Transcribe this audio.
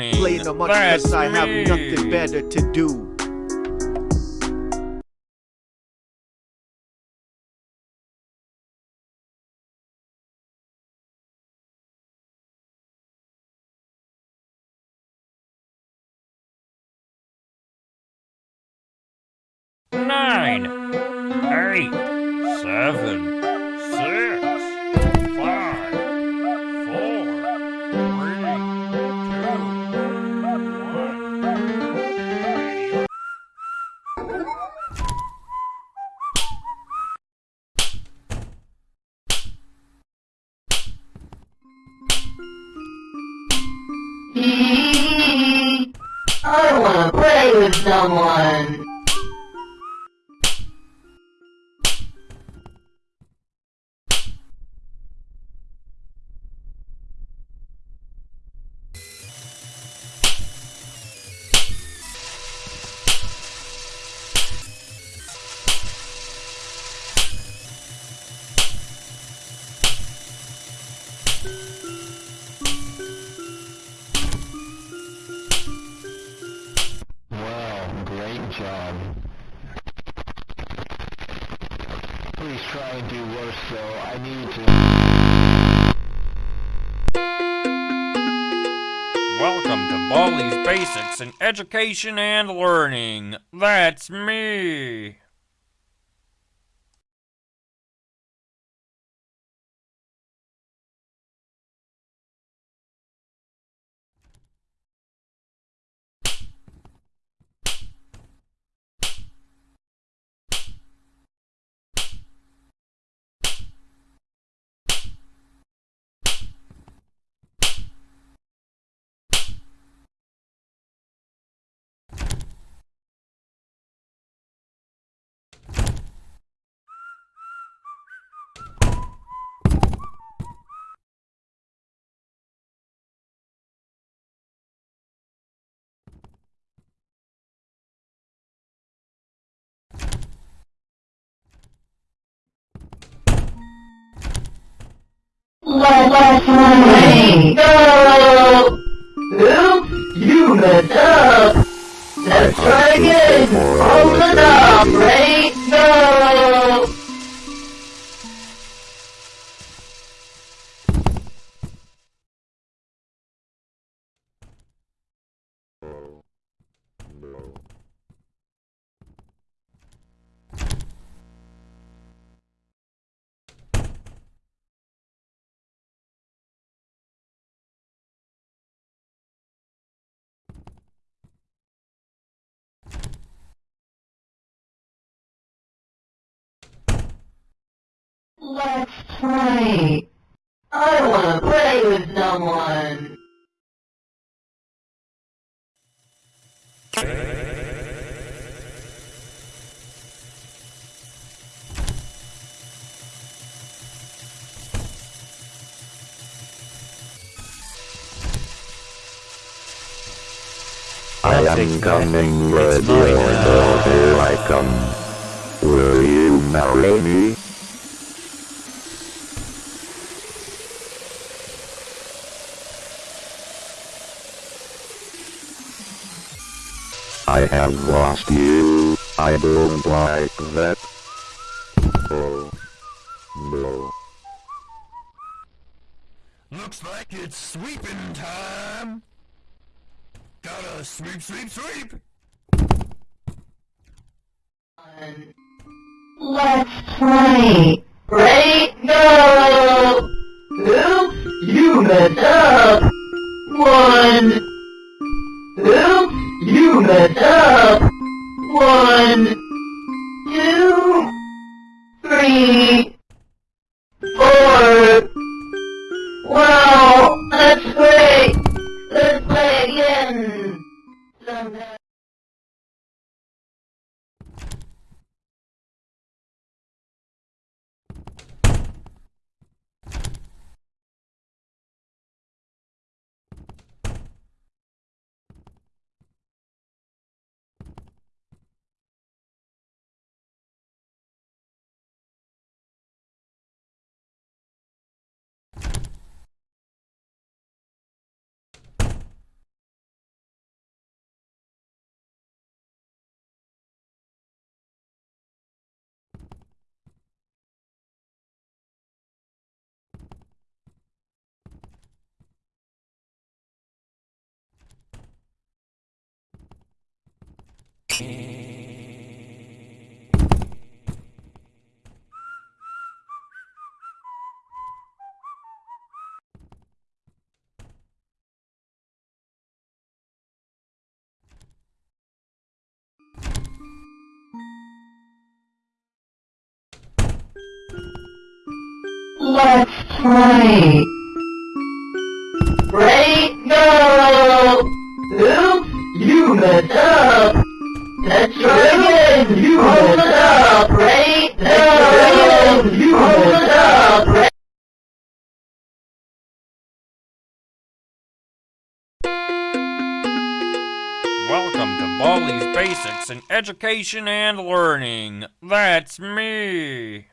learning. Playing them much That's I have nothing better to do. Nine, eight, I wanna play with someone. Though. I to... Welcome to Baldi's Basics in Education and Learning. That's me. Let's play. Go! Oops, you messed up. Let's try again. It up, right? Play. I wanna play with someone. I am coming, ready or go, here I come. Will you marry me? I have lost you. I don't like that. Oh. No. Looks like it's sweeping time! Gotta sweep, sweep, sweep! Let's play. Ready? Go! Oops, you messed up. One. Oops, messed up. One, Let's play. Ready, go! Oops, you messed up. Welcome to Baldi's Basics in Education and Learning. That's me.